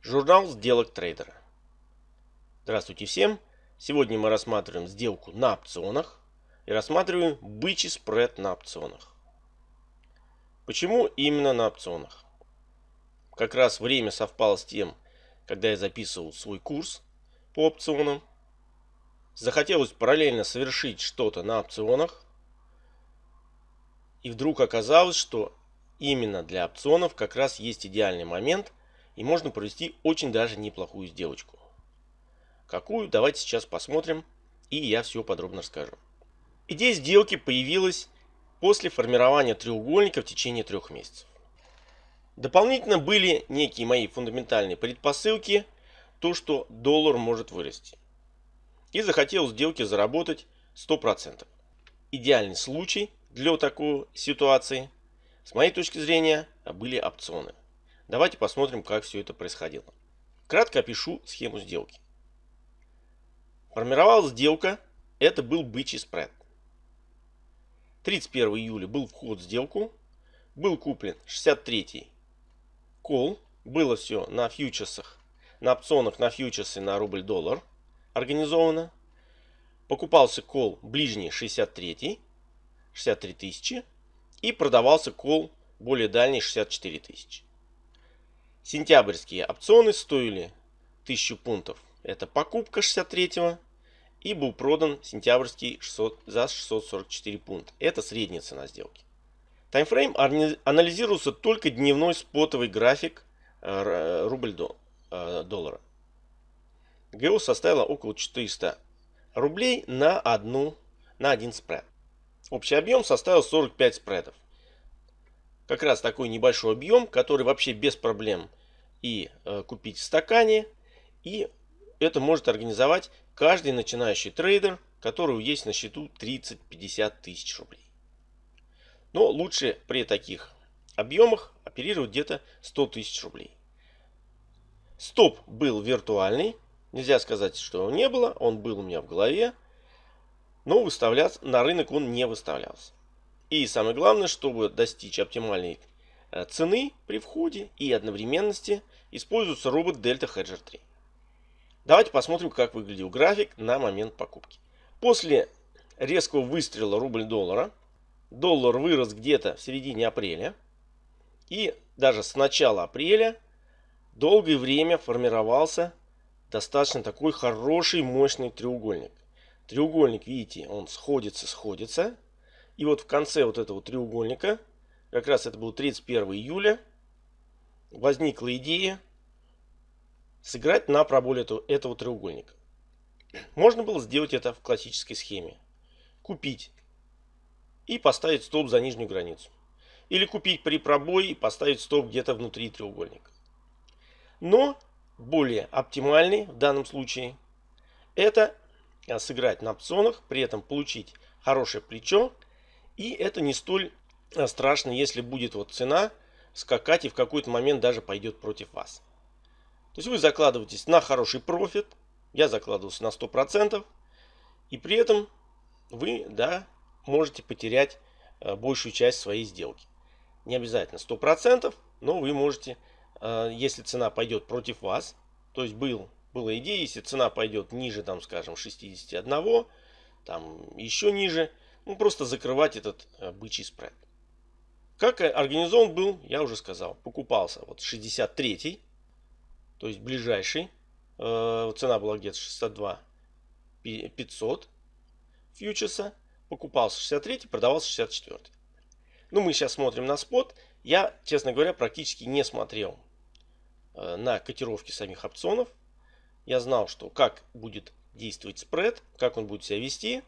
Журнал сделок трейдера. Здравствуйте всем! Сегодня мы рассматриваем сделку на опционах и рассматриваем бычий спред на опционах. Почему именно на опционах? Как раз время совпало с тем, когда я записывал свой курс по опционам. Захотелось параллельно совершить что-то на опционах. И вдруг оказалось, что именно для опционов как раз есть идеальный момент и можно провести очень даже неплохую сделочку. Какую, давайте сейчас посмотрим и я все подробно расскажу. Идея сделки появилась после формирования треугольника в течение трех месяцев. Дополнительно были некие мои фундаментальные предпосылки, то что доллар может вырасти. И захотел сделки заработать 100%. Идеальный случай для такой ситуации с моей точки зрения, были опционы. Давайте посмотрим, как все это происходило. Кратко опишу схему сделки. Формировалась сделка, это был бычий спред. 31 июля был вход в сделку, был куплен 63 кол, было все на фьючерсах, на опционах на фьючерсы на рубль-доллар организовано. Покупался кол ближний 63, 63 тысячи и продавался кол более дальний 64 тысячи. Сентябрьские опционы стоили 1000 пунктов. Это покупка 63 и был продан сентябрьский 600, за 644 пункта. Это средняя цена сделки. Таймфрейм анализируется только дневной спотовый график э, рубль э, доллара. ГО составила около 400 рублей на, одну, на один спред. Общий объем составил 45 спредов. Как раз такой небольшой объем, который вообще без проблем и э, купить в стакане. И это может организовать каждый начинающий трейдер, который есть на счету 30-50 тысяч рублей. Но лучше при таких объемах оперировать где-то 100 тысяч рублей. Стоп был виртуальный. Нельзя сказать, что его не было. Он был у меня в голове но выставляться на рынок он не выставлялся. И самое главное, чтобы достичь оптимальной цены при входе и одновременности используется робот Delta Hedger 3. Давайте посмотрим, как выглядел график на момент покупки. После резкого выстрела рубль-доллара, доллар вырос где-то в середине апреля. И даже с начала апреля долгое время формировался достаточно такой хороший мощный треугольник треугольник, видите, он сходится, сходится. И вот в конце вот этого треугольника, как раз это был 31 июля, возникла идея сыграть на проболе этого, этого треугольника. Можно было сделать это в классической схеме. Купить и поставить стоп за нижнюю границу. Или купить при пробое и поставить стоп где-то внутри треугольника. Но более оптимальный в данном случае это Э, сыграть на опционах, при этом получить хорошее плечо. И это не столь страшно, если будет вот цена скакать и в какой-то момент даже пойдет против вас. То есть вы закладываетесь на хороший профит. Я закладывался на 100%. И при этом вы да, можете потерять э, большую часть своей сделки. Не обязательно 100%, но вы можете, если цена пойдет против вас, то есть был была идея, если цена пойдет ниже, там, скажем, 61, там еще ниже, ну, просто закрывать этот э, бычий спред. Как организован был, я уже сказал, покупался вот 63, то есть ближайший, э, цена была где-то 62 500 фьючерса, покупался 63, продавался 64. Ну, мы сейчас смотрим на спот. Я, честно говоря, практически не смотрел э, на котировки самих опционов. Я знал, что как будет действовать спред, как он будет себя вести.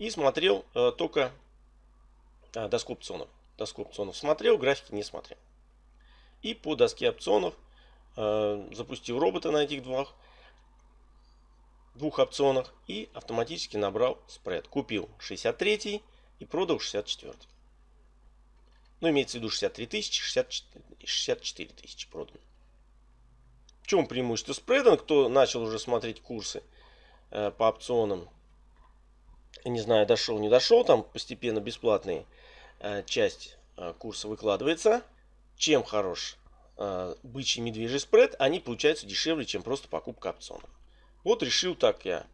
И смотрел э, только доску опционов. Доску опционов смотрел, графики не смотрел. И по доске опционов э, запустил робота на этих двух, двух опционах и автоматически набрал спред. Купил 63 и продал 64. Ну, имеется в виду 63 тысячи, 64 тысячи продано чем преимущество спреда? Кто начал уже смотреть курсы э, по опционам, не знаю, дошел, не дошел, там постепенно бесплатная э, часть э, курса выкладывается. Чем хорош э, бычий медвежий спред, они получаются дешевле, чем просто покупка опционов. Вот решил так я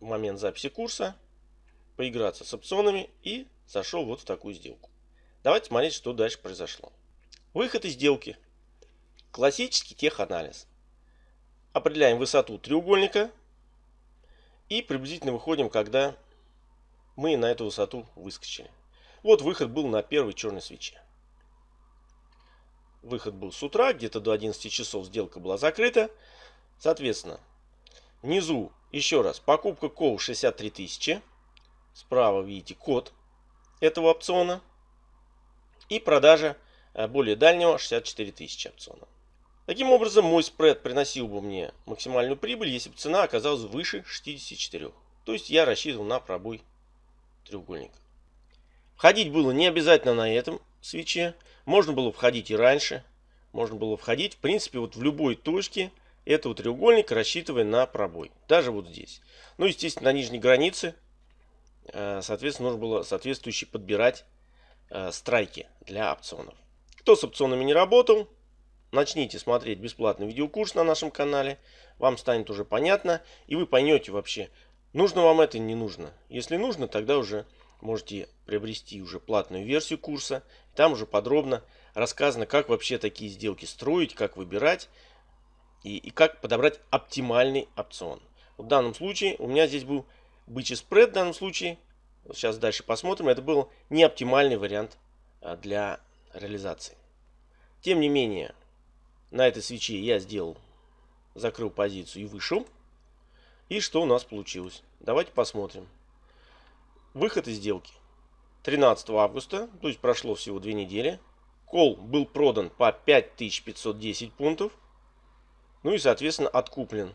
в момент записи курса поиграться с опционами и зашел вот в такую сделку. Давайте смотреть, что дальше произошло. Выход из сделки. Классический теханализ. Определяем высоту треугольника и приблизительно выходим, когда мы на эту высоту выскочили. Вот выход был на первой черной свече. Выход был с утра, где-то до 11 часов сделка была закрыта. Соответственно, внизу еще раз покупка кол 63 тысячи. Справа видите код этого опциона. И продажа э, более дальнего 64 тысячи опциона. Таким образом, мой спред приносил бы мне максимальную прибыль, если бы цена оказалась выше 64. То есть я рассчитывал на пробой треугольника. Входить было не обязательно на этом свече. Можно было входить и раньше. Можно было входить, в принципе, вот в любой точке этого треугольника, рассчитывая на пробой. Даже вот здесь. Ну, естественно, на нижней границе, э, соответственно, нужно было соответствующие подбирать э, страйки для опционов. Кто с опционами не работал, начните смотреть бесплатный видеокурс на нашем канале. Вам станет уже понятно, и вы поймете вообще, нужно вам это, не нужно. Если нужно, тогда уже можете приобрести уже платную версию курса. Там уже подробно рассказано, как вообще такие сделки строить, как выбирать и, и как подобрать оптимальный опцион. В данном случае у меня здесь был бычий спред в данном случае. Сейчас дальше посмотрим. Это был не оптимальный вариант а, для реализации. Тем не менее, на этой свече я сделал, закрыл позицию и вышел. И что у нас получилось? Давайте посмотрим. Выход из сделки. 13 августа, то есть прошло всего две недели. Кол был продан по 5510 пунктов. Ну и, соответственно, откуплен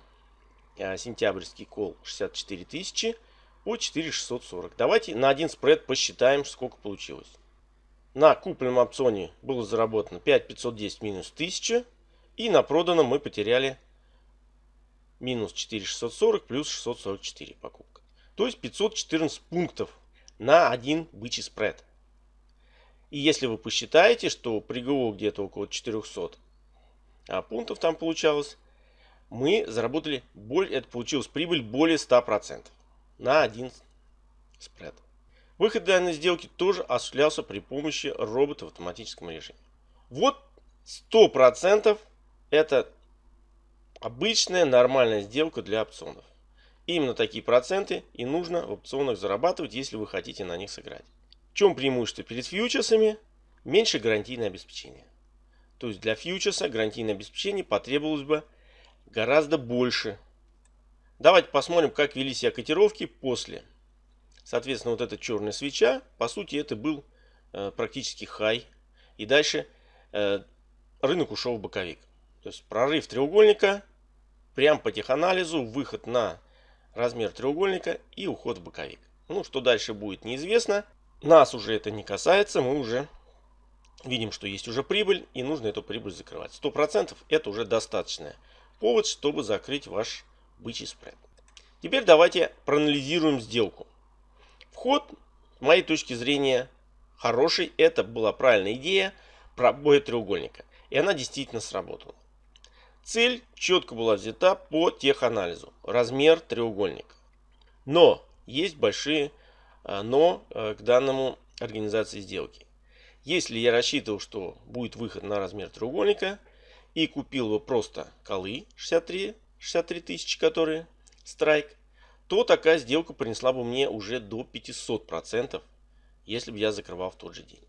а, сентябрьский кол 64 тысячи по 4640. Давайте на один спред посчитаем, сколько получилось. На купленном опционе было заработано 5510 минус 1000. И на проданном мы потеряли минус 4640 плюс 644 покупка. То есть 514 пунктов на один бычий спред. И если вы посчитаете, что при ГО где-то около 400 а пунктов там получалось, мы заработали, более, это получилось прибыль более 100% на один спред. Выход данной сделки тоже осуществлялся при помощи робота в автоматическом режиме. Вот 100% это обычная нормальная сделка для опционов. Именно такие проценты и нужно в опционах зарабатывать, если вы хотите на них сыграть. В чем преимущество перед фьючерсами? Меньше гарантийное обеспечение. То есть для фьючерса гарантийное обеспечение потребовалось бы гораздо больше. Давайте посмотрим, как вели себя котировки после. Соответственно, вот эта черная свеча, по сути, это был э, практически хай. И дальше э, рынок ушел в боковик. То есть прорыв треугольника, прям по теханализу, выход на размер треугольника и уход в боковик. Ну, что дальше будет, неизвестно. Нас уже это не касается, мы уже видим, что есть уже прибыль, и нужно эту прибыль закрывать. 100% это уже достаточный повод, чтобы закрыть ваш бычий спред. Теперь давайте проанализируем сделку. Вход, с моей точки зрения, хороший. Это была правильная идея пробоя треугольника. И она действительно сработала. Цель четко была взята по теханализу. Размер треугольника. Но есть большие а, но а, к данному организации сделки. Если я рассчитывал, что будет выход на размер треугольника и купил бы просто колы 63, 63 тысячи, которые страйк, то такая сделка принесла бы мне уже до 500%, если бы я закрывал в тот же день.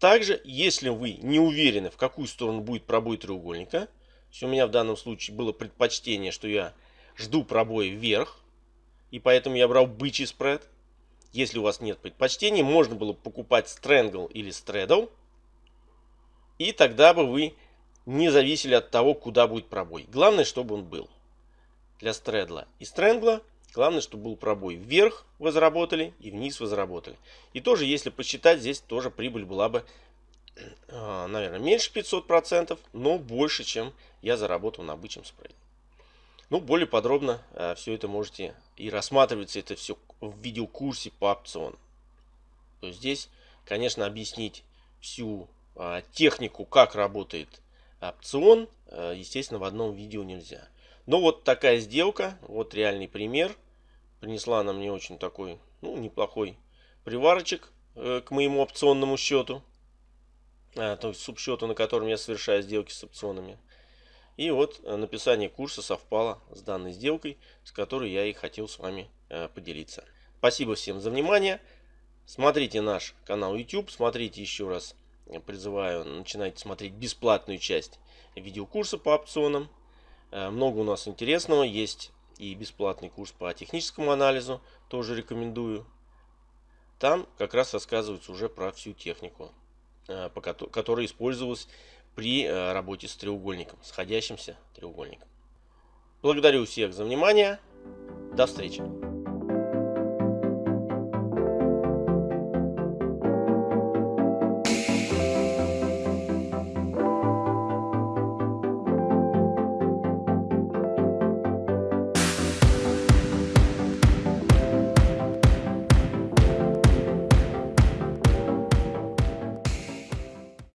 Также, если вы не уверены, в какую сторону будет пробой треугольника, у меня в данном случае было предпочтение, что я жду пробоя вверх, и поэтому я брал бычий спред. Если у вас нет предпочтений, можно было покупать стрэнгл или стредл, и тогда бы вы не зависели от того, куда будет пробой. Главное, чтобы он был. Для стредла и стрэнгла главное, чтобы был пробой вверх вы заработали и вниз вы заработали. И тоже, если посчитать, здесь тоже прибыль была бы, а, наверное, меньше 500%, но больше, чем я заработал на обычном спреде. Ну, более подробно а, все это можете и рассматривается это все в видеокурсе по опциону. То есть здесь, конечно, объяснить всю А, технику, как работает опцион, э, естественно, в одном видео нельзя. Но вот такая сделка, вот реальный пример. Принесла она мне очень такой, ну, неплохой приварочек э, к моему опционному счету. А, то есть субсчету, на котором я совершаю сделки с опционами. И вот э, написание курса совпало с данной сделкой, с которой я и хотел с вами поделиться. Спасибо всем за внимание. Смотрите наш канал YouTube, смотрите еще раз призываю, начинайте смотреть бесплатную часть видеокурса по опционам. Э, много у нас интересного. Есть и бесплатный курс по техническому анализу. Тоже рекомендую. Там как раз рассказывается уже про всю технику, э, которая использовалась при э, работе с треугольником, сходящимся треугольником. Благодарю всех за внимание. До встречи.